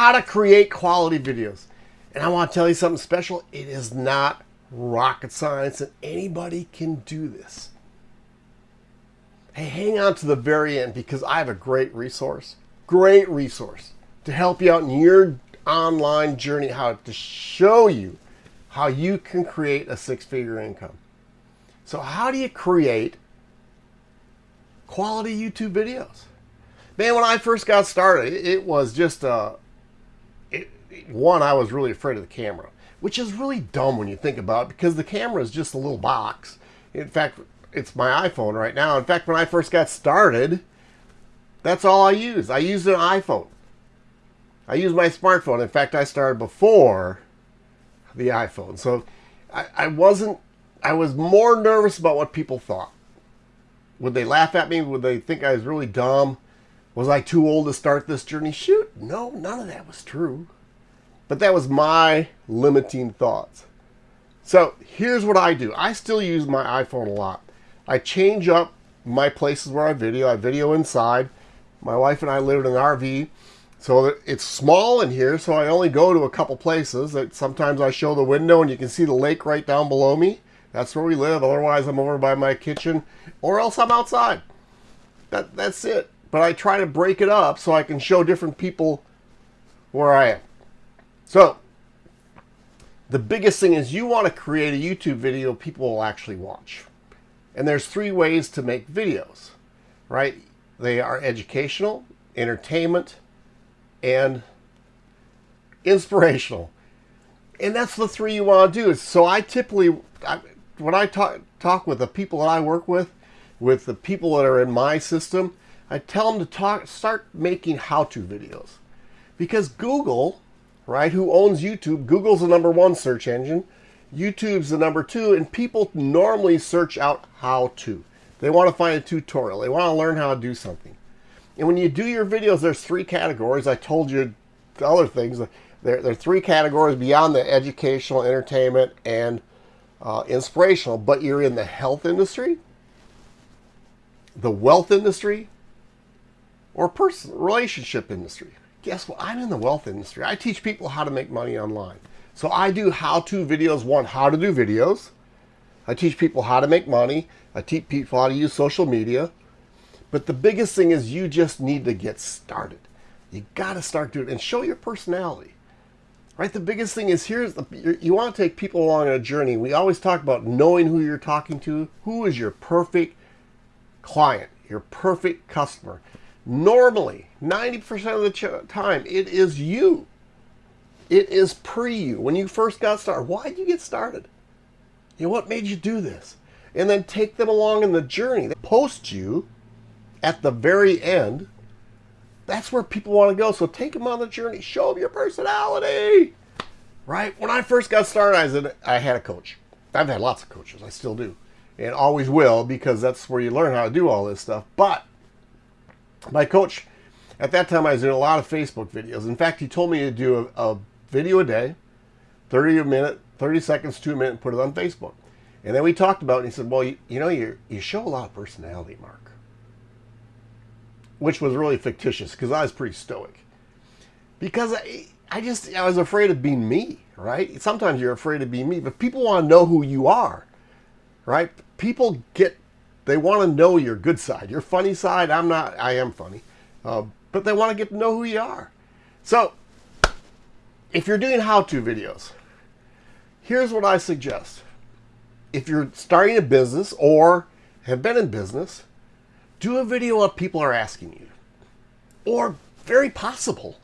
how to create quality videos. And I want to tell you something special. It is not rocket science and anybody can do this. Hey, hang on to the very end because I have a great resource, great resource to help you out in your online journey, how to show you how you can create a six-figure income. So how do you create quality YouTube videos? Man, when I first got started, it was just it, one, I was really afraid of the camera, which is really dumb when you think about it because the camera is just a little box. In fact, it's my iPhone right now. In fact, when I first got started, that's all I used. I used an iPhone. I used my smartphone. In fact, I started before the iPhone. So I, I wasn't, I was more nervous about what people thought. Would they laugh at me? Would they think I was really dumb? Was I too old to start this journey? Shoot, no, none of that was true. But that was my limiting thoughts. So here's what I do. I still use my iPhone a lot. I change up my places where I video. I video inside. My wife and I live in an RV. So it's small in here, so I only go to a couple places. That Sometimes I show the window and you can see the lake right down below me. That's where we live. Otherwise, I'm over by my kitchen or else I'm outside. That, that's it. But I try to break it up so I can show different people where I am. So, the biggest thing is you want to create a YouTube video people will actually watch. And there's three ways to make videos, right? They are educational, entertainment, and inspirational. And that's the three you want to do. So I typically, I, when I talk, talk with the people that I work with, with the people that are in my system, I tell them to talk, start making how-to videos. Because Google right? Who owns YouTube? Google's the number one search engine. YouTube's the number two, and people normally search out how to. They want to find a tutorial. They want to learn how to do something. And when you do your videos, there's three categories. I told you the other things. There, there are three categories beyond the educational, entertainment, and uh, inspirational. But you're in the health industry, the wealth industry, or person relationship industry guess what? I'm in the wealth industry. I teach people how to make money online. So I do how-to videos. One, how to do videos. I teach people how to make money. I teach people how to use social media. But the biggest thing is you just need to get started. You got to start doing it and show your personality. Right? The biggest thing is here's the, you want to take people along on a journey. We always talk about knowing who you're talking to. Who is your perfect client, your perfect customer? Normally, 90% of the time, it is you. It is pre you. When you first got started, why did you get started? You know, what made you do this? And then take them along in the journey. They post you at the very end. That's where people want to go. So take them on the journey. Show them your personality. Right? When I first got started, I, said, I had a coach. I've had lots of coaches. I still do. And always will because that's where you learn how to do all this stuff. But my coach, at that time I was doing a lot of Facebook videos. In fact, he told me to do a, a video a day, 30 a minute, 30 seconds to a minute, and put it on Facebook. And then we talked about it, and he said, well, you, you know, you, you show a lot of personality, Mark. Which was really fictitious, because I was pretty stoic. Because I, I just, I was afraid of being me, right? Sometimes you're afraid of being me, but people want to know who you are, right? People get they want to know your good side. Your funny side, I'm not, I am funny. Uh, but they want to get to know who you are. So, if you're doing how-to videos, here's what I suggest. If you're starting a business or have been in business, do a video what people are asking you. Or, very possible,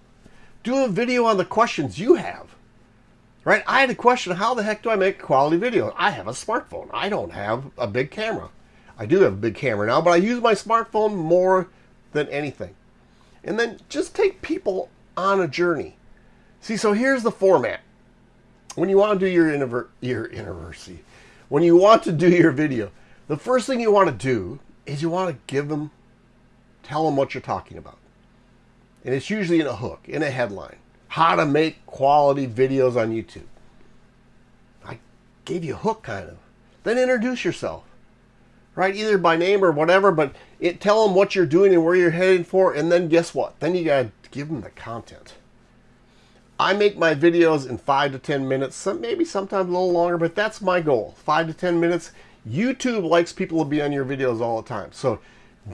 do a video on the questions you have. Right? I had a question, how the heck do I make a quality video? I have a smartphone. I don't have a big camera. I do have a big camera now, but I use my smartphone more than anything. And then just take people on a journey. See, so here's the format. When you want to do your, your university, when you want to do your video, the first thing you want to do is you want to give them, tell them what you're talking about. And it's usually in a hook, in a headline. How to make quality videos on YouTube. I gave you a hook, kind of. Then introduce yourself right? Either by name or whatever, but it, tell them what you're doing and where you're heading for, and then guess what? Then you got to give them the content. I make my videos in five to 10 minutes, some, maybe sometimes a little longer, but that's my goal. Five to 10 minutes. YouTube likes people to be on your videos all the time. So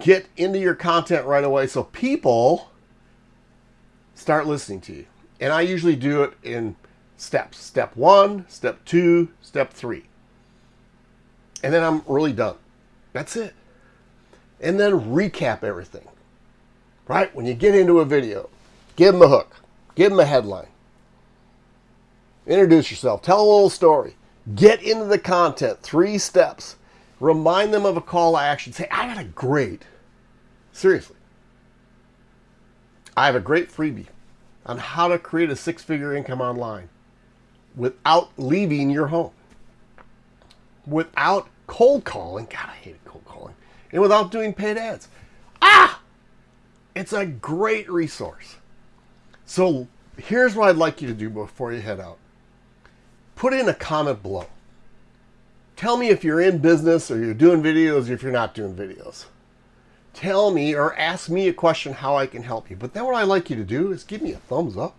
get into your content right away so people start listening to you. And I usually do it in steps. Step one, step two, step three. And then I'm really done. That's it. And then recap everything. Right? When you get into a video, give them a hook, give them a headline, introduce yourself, tell a little story, get into the content, three steps, remind them of a call to action. Say, I got a great, seriously, I have a great freebie on how to create a six figure income online without leaving your home, without cold calling. God, I hate cold calling. And without doing paid ads. Ah! It's a great resource. So here's what I'd like you to do before you head out. Put in a comment below. Tell me if you're in business or you're doing videos or if you're not doing videos. Tell me or ask me a question how I can help you. But then what I'd like you to do is give me a thumbs up.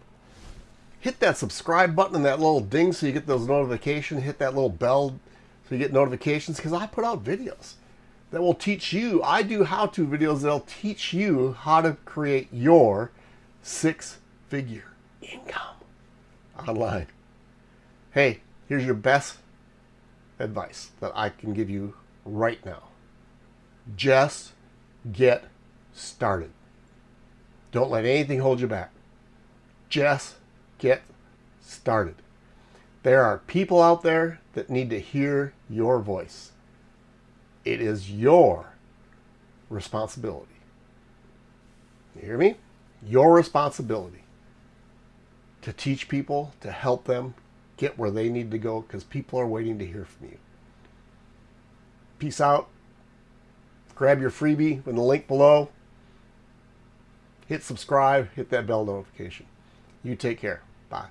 Hit that subscribe button and that little ding so you get those notifications. Hit that little bell you get notifications because I put out videos that will teach you. I do how-to videos that'll teach you how to create your six-figure income online. Hey, here's your best advice that I can give you right now. Just get started. Don't let anything hold you back. Just get started. There are people out there that need to hear your voice. It is your responsibility. You hear me? Your responsibility to teach people, to help them get where they need to go because people are waiting to hear from you. Peace out. Grab your freebie in the link below. Hit subscribe, hit that bell notification. You take care. Bye.